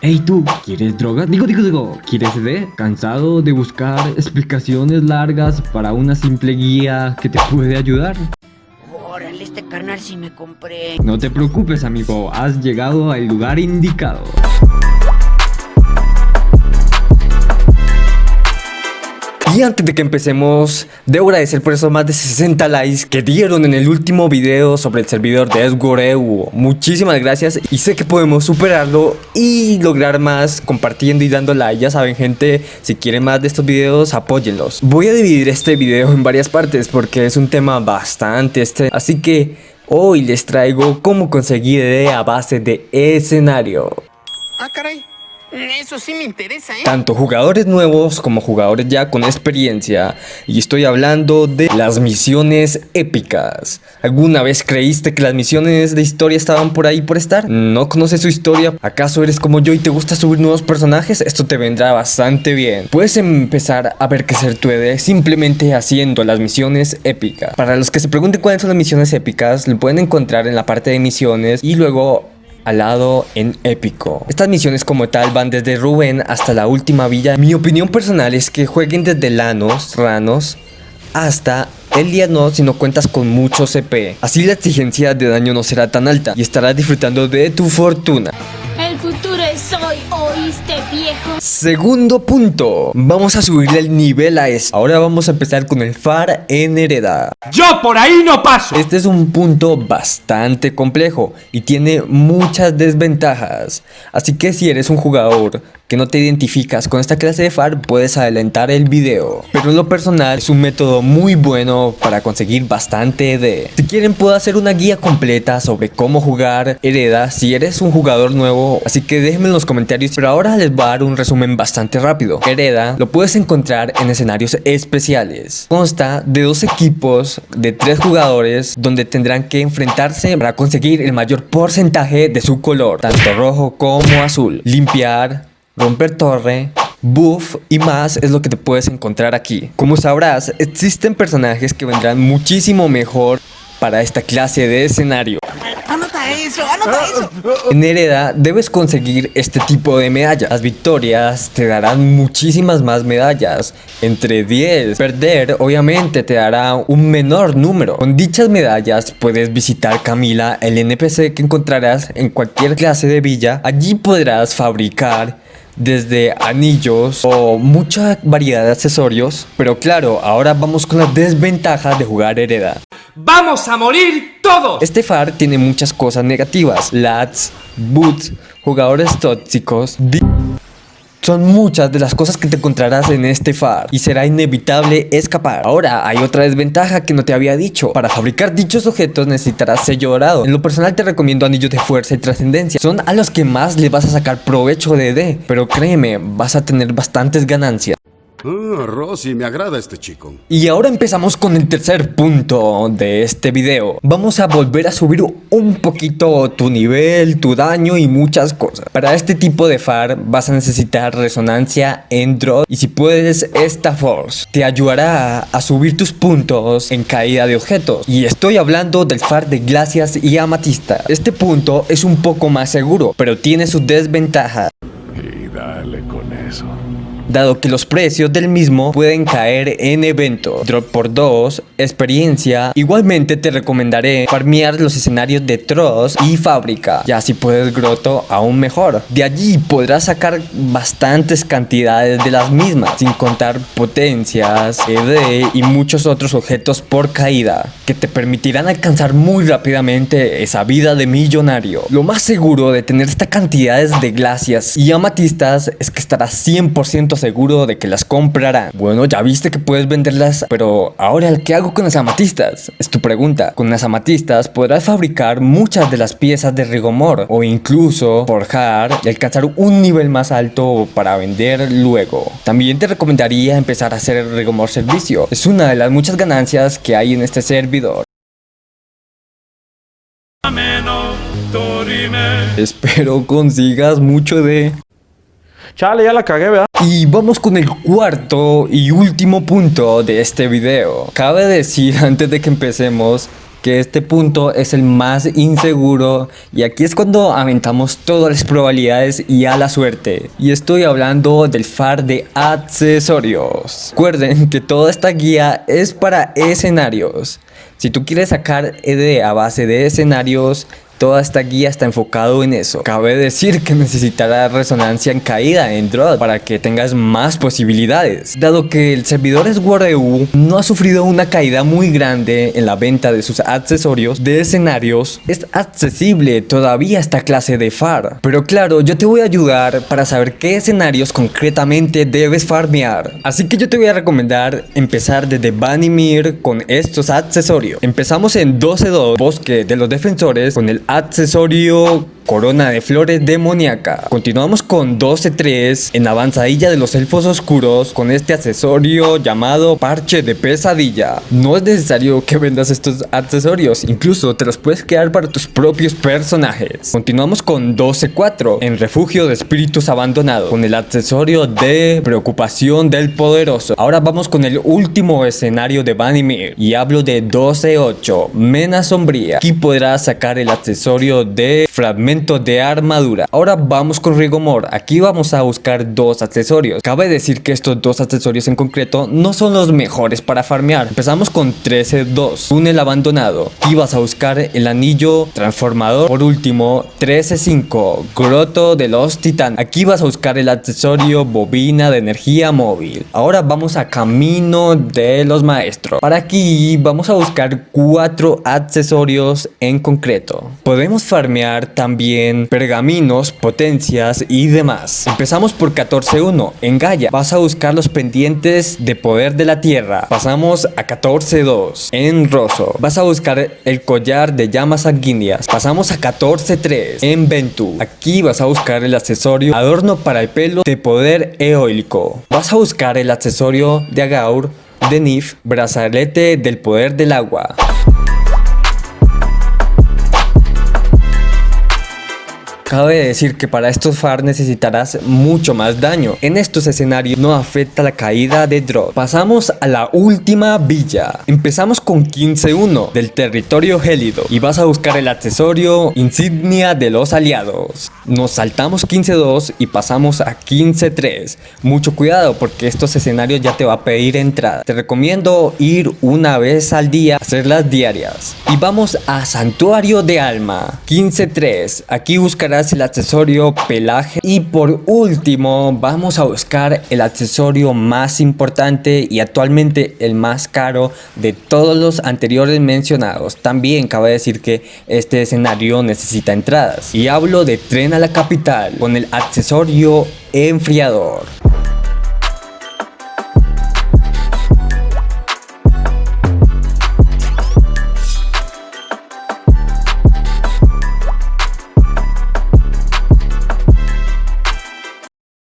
Hey tú, ¿quieres droga? Digo, digo, digo, ¿quieres ED? ¿Cansado de buscar explicaciones largas para una simple guía que te puede ayudar? Órale, este carnal sí me compré. No te preocupes amigo, has llegado al lugar indicado. Y antes de que empecemos, debo agradecer por esos más de 60 likes que dieron en el último video sobre el servidor de Esgoreu. Muchísimas gracias y sé que podemos superarlo y lograr más compartiendo y dando like. Ya saben gente, si quieren más de estos videos, apóyenlos. Voy a dividir este video en varias partes porque es un tema bastante este, así que hoy les traigo cómo conseguir idea a base de escenario. Ah, caray. Eso sí me interesa, ¿eh? Tanto jugadores nuevos como jugadores ya con experiencia. Y estoy hablando de las misiones épicas. ¿Alguna vez creíste que las misiones de historia estaban por ahí por estar? ¿No conoces su historia? ¿Acaso eres como yo y te gusta subir nuevos personajes? Esto te vendrá bastante bien. Puedes empezar a ver crecer tu ED simplemente haciendo las misiones épicas. Para los que se pregunten cuáles son las misiones épicas, lo pueden encontrar en la parte de misiones y luego al lado en épico. Estas misiones como tal van desde Rubén hasta la última villa. Mi opinión personal es que jueguen desde Lanos, Ranos, hasta el día no si no cuentas con mucho CP. Así la exigencia de daño no será tan alta y estarás disfrutando de tu fortuna. Segundo punto, vamos a subirle el nivel a eso. Ahora vamos a empezar con el FAR en hereda. ¡Yo por ahí no paso! Este es un punto bastante complejo y tiene muchas desventajas. Así que si eres un jugador que no te identificas con esta clase de FAR, puedes adelantar el video. Pero en lo personal es un método muy bueno para conseguir bastante ED. Si quieren puedo hacer una guía completa sobre cómo jugar Hereda si eres un jugador nuevo. Así que déjenme en los comentarios. Pero ahora les voy a dar un resumen bastante rápido. Hereda lo puedes encontrar en escenarios especiales. Consta de dos equipos de tres jugadores donde tendrán que enfrentarse para conseguir el mayor porcentaje de su color. Tanto rojo como azul. Limpiar romper torre, buff y más es lo que te puedes encontrar aquí. Como sabrás, existen personajes que vendrán muchísimo mejor para esta clase de escenario. ¡Anota eso! ¡Anota eso! En Hereda debes conseguir este tipo de medallas. Las victorias te darán muchísimas más medallas, entre 10. Perder obviamente te dará un menor número. Con dichas medallas puedes visitar Camila, el NPC que encontrarás en cualquier clase de villa. Allí podrás fabricar desde anillos o mucha variedad de accesorios. Pero claro, ahora vamos con la desventaja de jugar hereda. ¡Vamos a morir todos! Este FAR tiene muchas cosas negativas. Lats, boots, jugadores tóxicos... Son muchas de las cosas que te encontrarás en este FAR y será inevitable escapar. Ahora, hay otra desventaja que no te había dicho. Para fabricar dichos objetos necesitarás sello dorado. En lo personal te recomiendo anillos de fuerza y trascendencia. Son a los que más le vas a sacar provecho de D. Pero créeme, vas a tener bastantes ganancias. Ah, Rosy, me agrada este chico. Y ahora empezamos con el tercer punto de este video. Vamos a volver a subir un poquito tu nivel, tu daño y muchas cosas. Para este tipo de FAR vas a necesitar resonancia en drop y si puedes esta force te ayudará a subir tus puntos en caída de objetos. Y estoy hablando del FAR de glacias y amatista. Este punto es un poco más seguro, pero tiene sus desventajas. Dado que los precios del mismo pueden caer en evento. Drop por 2, experiencia. Igualmente te recomendaré farmear los escenarios de Tross y Fábrica, ya si puedes Groto aún mejor. De allí podrás sacar bastantes cantidades de las mismas, sin contar potencias, ED y muchos otros objetos por caída, que te permitirán alcanzar muy rápidamente esa vida de millonario. Lo más seguro de tener estas cantidades de glacias y amatistas es que estarás 100% seguro de que las comprarán. Bueno, ya viste que puedes venderlas, pero ahora ¿qué hago con las amatistas? Es tu pregunta. Con las amatistas podrás fabricar muchas de las piezas de rigomor o incluso forjar y alcanzar un nivel más alto para vender luego. También te recomendaría empezar a hacer el rigomor servicio. Es una de las muchas ganancias que hay en este servidor. Espero consigas mucho de... Chale, ya la cagué, ¿verdad? Y vamos con el cuarto y último punto de este video. Cabe decir antes de que empecemos que este punto es el más inseguro y aquí es cuando aventamos todas las probabilidades y a la suerte. Y estoy hablando del FAR de accesorios. Recuerden que toda esta guía es para escenarios. Si tú quieres sacar ED a base de escenarios, Toda esta guía está enfocado en eso. Cabe decir que necesitará resonancia en caída en Drod para que tengas más posibilidades. Dado que el servidor SWOREU no ha sufrido una caída muy grande en la venta de sus accesorios de escenarios, es accesible todavía esta clase de FAR. Pero claro, yo te voy a ayudar para saber qué escenarios concretamente debes farmear. Así que yo te voy a recomendar empezar desde Vanimir con estos accesorios. Empezamos en 12-2, Bosque de los Defensores, con el accesorio Corona de Flores Demoníaca. Continuamos con 12-3 en avanzadilla de los elfos oscuros con este accesorio llamado Parche de Pesadilla. No es necesario que vendas estos accesorios, incluso te los puedes quedar para tus propios personajes. Continuamos con 12-4 en Refugio de Espíritus Abandonados con el accesorio de Preocupación del Poderoso. Ahora vamos con el último escenario de Vanimir y hablo de 12-8 Mena Sombría. Aquí podrás sacar el accesorio de Fragmento de armadura. Ahora vamos con Rigomor. Aquí vamos a buscar dos accesorios. Cabe decir que estos dos accesorios en concreto no son los mejores para farmear. Empezamos con 13-2. Túnel abandonado. Aquí vas a buscar el anillo transformador. Por último, 13-5. Groto de los titanes. Aquí vas a buscar el accesorio bobina de energía móvil. Ahora vamos a camino de los maestros. Para aquí vamos a buscar cuatro accesorios en concreto. Podemos farmear pergaminos, potencias y demás. Empezamos por 14.1 en Gaia. Vas a buscar los pendientes de poder de la tierra. Pasamos a 14.2 en Rosso. Vas a buscar el collar de llamas sanguíneas. Pasamos a 14.3 en Ventu. Aquí vas a buscar el accesorio adorno para el pelo de poder eólico. Vas a buscar el accesorio de Agaur de Nif, brazalete del poder del agua. Cabe decir que para estos FAR necesitarás mucho más daño. En estos escenarios no afecta la caída de drop. Pasamos a la última villa. Empezamos con 15-1 del territorio gélido y vas a buscar el accesorio insignia de los aliados. Nos saltamos 15-2 y pasamos a 15-3. Mucho cuidado porque estos escenarios ya te va a pedir entrada. Te recomiendo ir una vez al día, hacerlas diarias. Y vamos a Santuario de Alma. 15-3. Aquí buscarás el accesorio pelaje y por último vamos a buscar el accesorio más importante y actualmente el más caro de todos los anteriores mencionados también cabe decir que este escenario necesita entradas y hablo de tren la capital con el accesorio enfriador